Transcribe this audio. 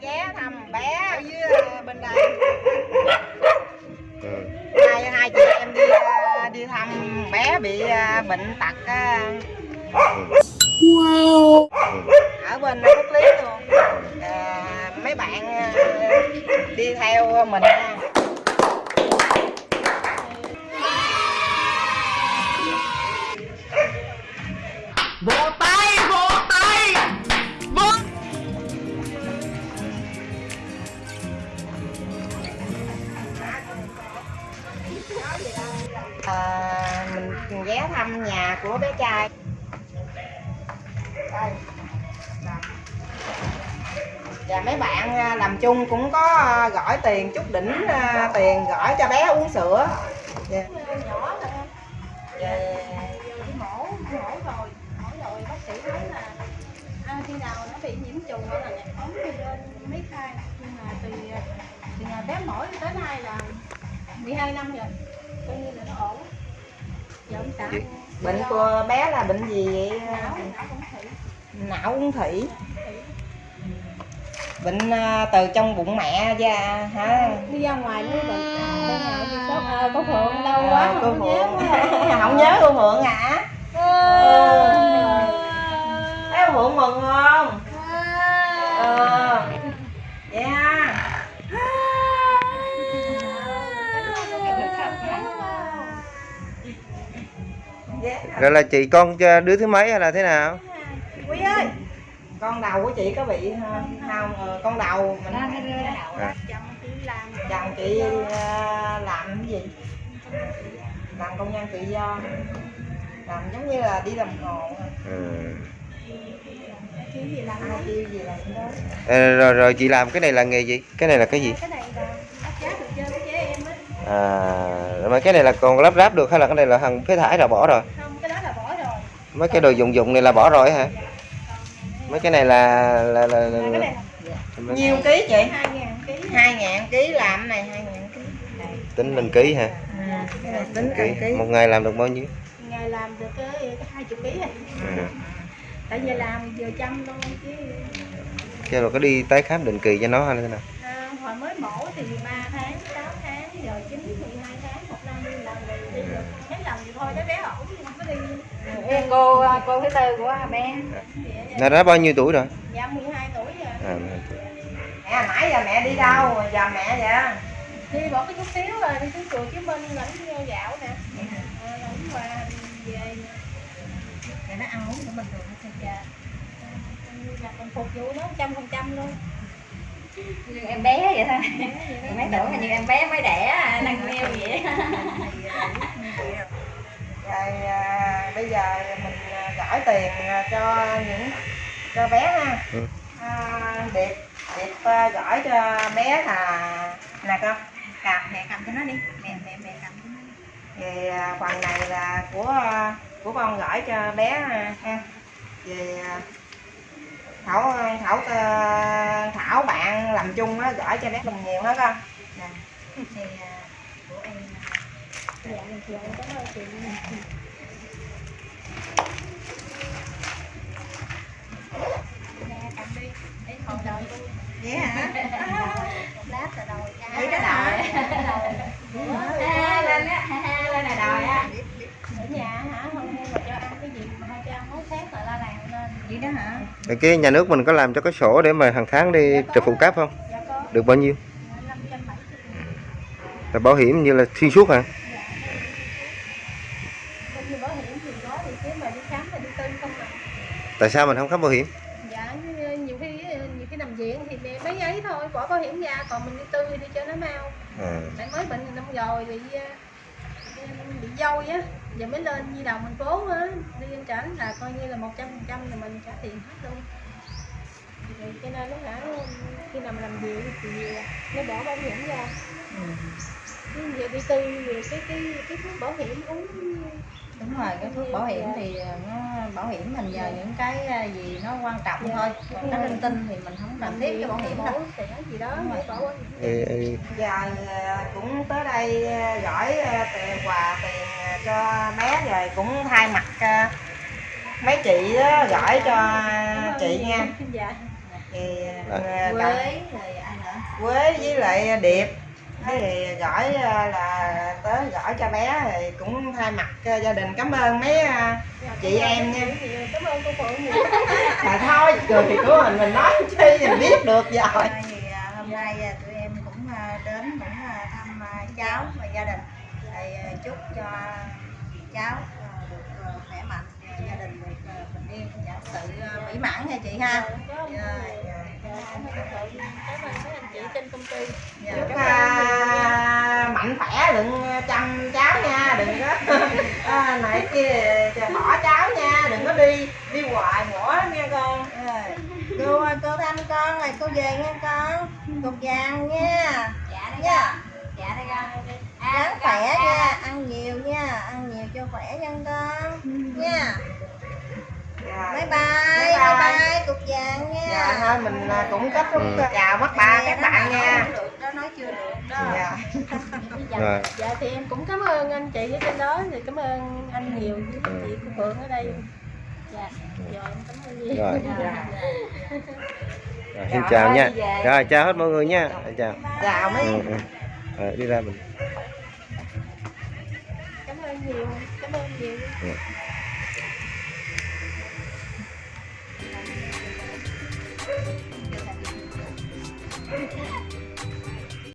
ghé thăm bé ở dưới à, bên đây ừ. hai hai chị em đi à, đi thăm bé bị à, bệnh tật à, Ừ. ở bên Phúc Lý luôn à, mấy bạn đi theo mình của bé trai. Đây. Và mấy bạn à, làm chung cũng có à, gửi tiền chút đỉnh à, tiền gửi cho bé uống sữa. Dạ. nhỏ Dạ. đi mổ mổ rồi mổ rồi bác sĩ nói là à, khi nào nó bị nhiễm trùng hoặc là nhạc ống đi lên mấy khai nhưng mà từ từ ngày bé mổ tới nay là 12 năm rồi coi như là nó ổn giờ ông xã bệnh của bé là bệnh gì vậy? Não cũng thủy. Bệnh à, từ trong bụng mẹ ra hả? Đi ra ngoài mới bệnh đi sốt à, có phượng lâu quá À, cô không nhớ quá. Không nhớ cô Phượng hả rồi là chị con cho đứa thứ mấy hay là thế nào? Quý ơi con đầu của chị có bị ờ, không Ờ, con đầu mình À. chồng làm chị ờ, làm cái gì? Làm công nhân tự do. Làm giống như là đi làm hồ. Ừ. cái gì? làm kêu gì làm đó. Ờ, rồi rồi chị làm cái này là nghề gì? Cái này là cái gì? Cái này là áp giá được chơi với trẻ em á. À mà cái này là còn lắp ráp được hay là cái này là hàng phế thải là bỏ rồi không cái đó là bỏ rồi mấy cái đồ dụng dụng này là bỏ rồi hả? Mấy cái này là là là, là, là nhiêu ký chị hai ngàn ký hai ngàn ký làm này hai ngàn ký. Tính mình ký hả? Cái này tính ký. ký. Một ngày làm được bao nhiêu? Ngày làm được cái hai chục ký rồi ừ. tại giờ làm vừa chăm luôn chứ. Chứ rồi có đi tái khám định kỳ cho nó hay thế nào? À, hồi mới mổ thì 3 tháng 6 tháng giờ 9 12 tháng một năm đi làm rồi đi được mấy lần thì thôi cái bé ổn không có đi Em cô cô thứ tư của bé nó đã bao nhiêu tuổi rồi? Dạ 12 tuổi rồi. À, mẹ nãy giờ mẹ đi đâu? Giờ mẹ vậy đi bỏ cái chút xíu rồi đi xuống chùa Chí Minh lãnh gạo nè. Ờ, lãnh qua về mẹ nó ăn uống của mình được dạ là mình phục vụ nó trăm phần trăm luôn. Như em bé vậy thôi. Mấy tưởng là như em bé mới đẻ đang neo vậy rồi à, bây giờ mình à, gửi tiền à, cho những cho bé ha. Ừ. à, điệp điệp à, gửi cho bé là nè con cầm mẹ cầm cho nó đi. Mẹ mẹ mẹ cầm cho nó đi. Thì phần này là của của con gửi cho bé ha. Về thảo thảo thảo bạn làm chung á gửi cho bé mình nhiều hết con. Nè. Thì của em là dạ dạ ơn chị nè vậy đó hả? Rồi cái nhà nước mình có làm cho cái sổ để mà hàng tháng đi trợ phụ cấp không? Dạ có. Được bao nhiêu? Là bảo hiểm như là xuyên suốt hả? Như bảo hiểm thì có thì chứ mà đi khám là đi tư không à. Tại sao mình không khám bảo hiểm? Dạ nhiều khi nhiều khi nằm viện thì mẹ mấy ấy thôi bỏ bảo hiểm ra còn mình đi tư đi cho nó mau. À. mới bệnh năm rồi bị ờ, bị dôi á giờ mới lên di đồng thành phố á. Đi lên trển là coi như là một trăm phần trăm là mình trả tiền hết luôn. Thì cho nên lúc nãy khi nào mà làm việc thì nó bỏ bảo hiểm ra. Chứ giờ đi tư cái cái cái thuốc bảo hiểm uống đúng rồi cái thuốc bảo hiểm thì nó bảo hiểm mình nhờ những cái à, gì nó quan trọng thôi. Còn cái linh tinh thì mình không cần thiết cái bảo hiểm đâu. Gì đó Ê, ê, giờ à, cũng tới đây à, gửi tiền quà tiền cho bé rồi cũng thay mặt mấy chị đó gửi cho chị nha. Dạ. Thì quế rồi ai nữa quế với lại điệp. Thế thì gửi là gửi cho bé thì cũng thay mặt cho gia đình cảm ơn mấy à, chị em nha. Cảm ơn cô phượng nhiều. Mà thôi cười của mình mình nói chi mình biết được rồi. thì à, hôm nay tụi em cũng đến cũng thăm cháu và gia đình. Thì chúc cho cháu được khỏe mạnh gia đình được bình yên và sự mỹ mãn nha chị ha. Rồi, cảm ơn. cô phượng cảm ơn mấy anh chị trên công ty. Dạ. chúc à, khỏe đừng chăm cháu nha đừng có à, này kia cho bỏ cháu nha đừng có đi đi hoài nữa nha con. Rồi. cô ơi, cô thăm con rồi cô về nha con cục vàng nha. Dạ nha. dạ đây con. Ăn khỏe nha ăn nhiều nha ăn nhiều cho khỏe nha con. Nha. Rồi. bye bye Bye bye bye. bye cục vàng nha. Dạ thôi mình à, cũng kết thúc chào mắt ba các bạn nha Chưa được. Đó dạ. rồi dạ. Thì em cũng cảm ơn anh chị ở trên đó thì cảm ơn anh nhiều với chị cô phượng ở đây. Dạ. Rồi em cảm ơn nhiều. Rồi. Dạ. Rồi, xin chào nha. rồi chào hết mọi người nha. Chào. Chào mấy ừ, ừ. Rồi, đi ra mình. Cảm ơn nhiều cảm ơn nhiều. Dạ.